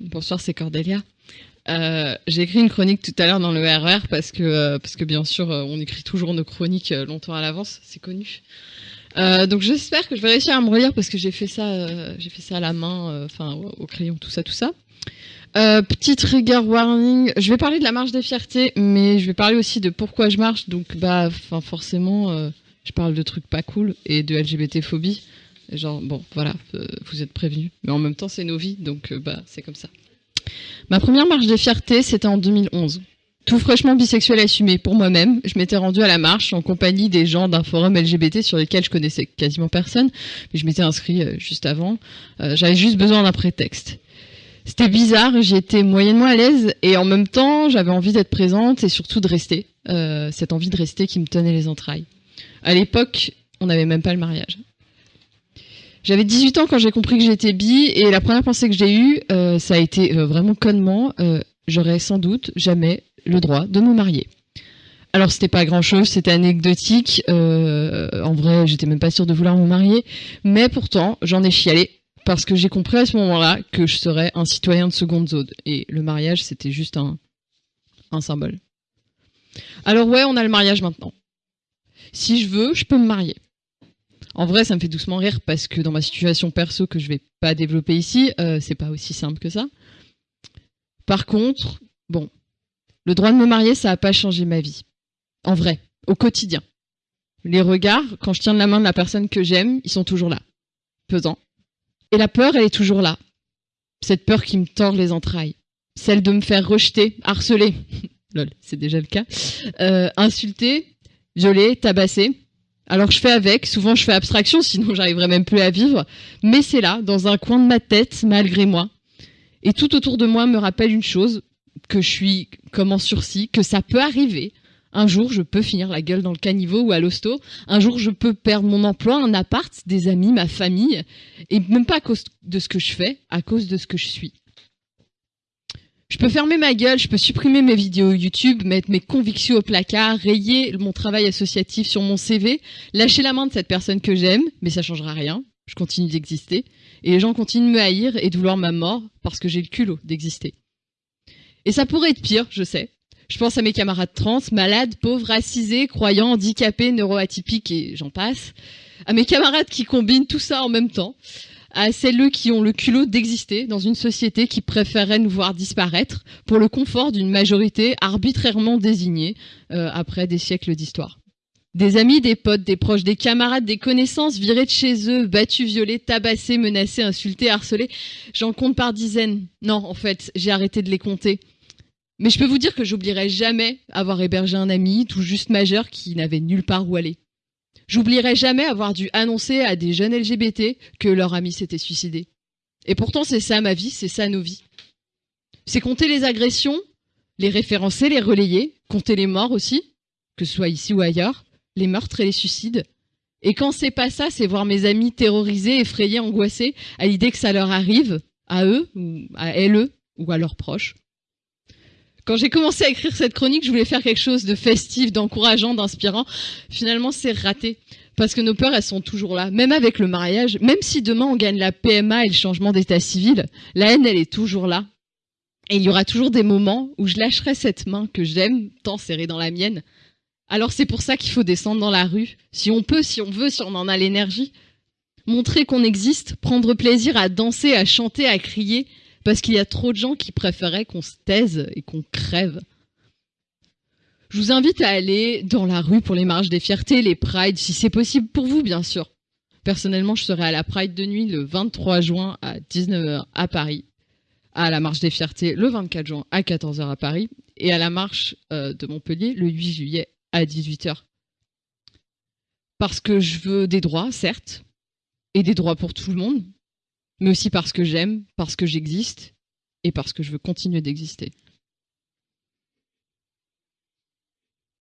Bonsoir, c'est Cordélia. Euh, j'ai écrit une chronique tout à l'heure dans le RR parce que, euh, parce que bien sûr, euh, on écrit toujours nos chroniques longtemps à l'avance, c'est connu. Donc j'espère que je vais réussir à me relire parce que j'ai fait ça, j'ai fait ça à la main, enfin au crayon, tout ça, tout ça. petit trigger warning, je vais parler de la marche des fiertés, mais je vais parler aussi de pourquoi je marche. Donc bah, enfin forcément, je parle de trucs pas cool et de LGBT phobie. Genre, bon, voilà, euh, vous êtes prévenus. Mais en même temps, c'est nos vies, donc euh, bah, c'est comme ça. Ma première marche des fiertés, c'était en 2011. Tout fraîchement bisexuel assumé pour moi-même, je m'étais rendue à la marche en compagnie des gens d'un forum LGBT sur lequel je connaissais quasiment personne, mais je m'étais inscrit euh, juste avant. J'avais juste besoin d'un prétexte. C'était bizarre, j'étais moyennement à l'aise et en même temps, j'avais envie d'être présente et surtout de rester. cette envie de rester qui me tenait les entrailles. À l'époque, on n'avait même pas le mariage. J'avais 18 ans quand j'ai compris que j'étais bi et la première pensée que j'ai eue, euh, ça a été euh, vraiment connement, euh, j'aurais sans doute jamais le droit de me marier. Alors c'était pas grand chose, c'était anecdotique, en vrai j'étais même pas sûre de vouloir me marier, mais pourtant j'en ai chialé parce que j'ai compris à ce moment-là que je serais un citoyen de seconde zone et le mariage c'était juste un, un symbole. Alors ouais, on a le mariage maintenant. Si je veux, je peux me marier. En vrai, ça me fait doucement rire parce que dans ma situation perso que je vais pas développer ici, euh, c'est pas aussi simple que ça. Par contre, bon, le droit de me marier, ça a pas changé ma vie. En vrai, au quotidien. Les regards, quand je tiens la main de la personne que j'aime, ils sont toujours là, pesant. Et la peur, elle est toujours là. Cette peur qui me tord les entrailles. Celle de me faire rejeter, harceler. Lol, c'est déjà le cas. Euh, insulter, violer, tabasser. Alors je fais avec, souvent je fais abstraction, sinon j'arriverais même plus à vivre, mais c'est là, dans un coin de ma tête, malgré moi. Et tout autour de moi me rappelle une chose, que je suis comme en sursis, que ça peut arriver. Un jour, je peux finir la gueule dans le caniveau ou à l'hosto. Un jour, je peux perdre mon emploi, un appart, des amis, ma famille. Et même pas à cause de ce que je fais, à cause de ce que je suis. Je peux fermer ma gueule, je peux supprimer mes vidéos YouTube, mettre mes convictions au placard, rayer mon travail associatif sur mon CV, lâcher la main de cette personne que j'aime, mais ça changera rien. Je continue d'exister. Et les gens continuent de me haïr et de vouloir ma mort parce que j'ai le culot d'exister. Et ça pourrait être pire, je sais. Je pense à mes camarades trans, malades, pauvres, racisés, croyants, handicapés, neuroatypiques et j'en passe. À mes camarades qui combinent tout ça en même temps à celles qui ont le culot d'exister dans une société qui préférerait nous voir disparaître pour le confort d'une majorité arbitrairement désignée euh, après des siècles d'histoire. Des amis, des potes, des proches, des camarades, des connaissances virés de chez eux, battus, violés, tabassés, menacés, insultés, harcelés. J'en compte par dizaines. Non, en fait, j'ai arrêté de les compter. Mais je peux vous dire que j'oublierai jamais avoir hébergé un ami tout juste majeur qui n'avait nulle part où aller. J'oublierai jamais avoir dû annoncer à des jeunes LGBT que leur ami s'était suicidé. Et pourtant, c'est ça ma vie, c'est ça nos vies. C'est compter les agressions, les référencer, les relayer, compter les morts aussi, que ce soit ici ou ailleurs, les meurtres et les suicides. Et quand c'est pas ça, c'est voir mes amis terrorisés, effrayés, angoissés à l'idée que ça leur arrive, à eux, ou à elles, ou à leurs proches. Quand j'ai commencé à écrire cette chronique, je voulais faire quelque chose de festif, d'encourageant, d'inspirant. Finalement, c'est raté. Parce que nos peurs, elles sont toujours là. Même avec le mariage, même si demain on gagne la PMA et le changement d'état civil, la haine, elle est toujours là. Et il y aura toujours des moments où je lâcherai cette main que j'aime tant serrée dans la mienne. Alors c'est pour ça qu'il faut descendre dans la rue. Si on peut, si on veut, si on en a l'énergie. Montrer qu'on existe, prendre plaisir à danser, à chanter, à crier, parce qu'il y a trop de gens qui préféraient qu'on se taise et qu'on crève. Je vous invite à aller dans la rue pour les marches des fiertés, les prides, si c'est possible pour vous, bien sûr. Personnellement, je serai à la Pride de nuit le 23 juin à 19h à Paris, à la marche des fiertés le 24 juin à 14h à Paris et à la marche euh, de Montpellier le 8 juillet à 18h. Parce que je veux des droits, certes, et des droits pour tout le monde, mais aussi parce que j'aime, parce que j'existe et parce que je veux continuer d'exister.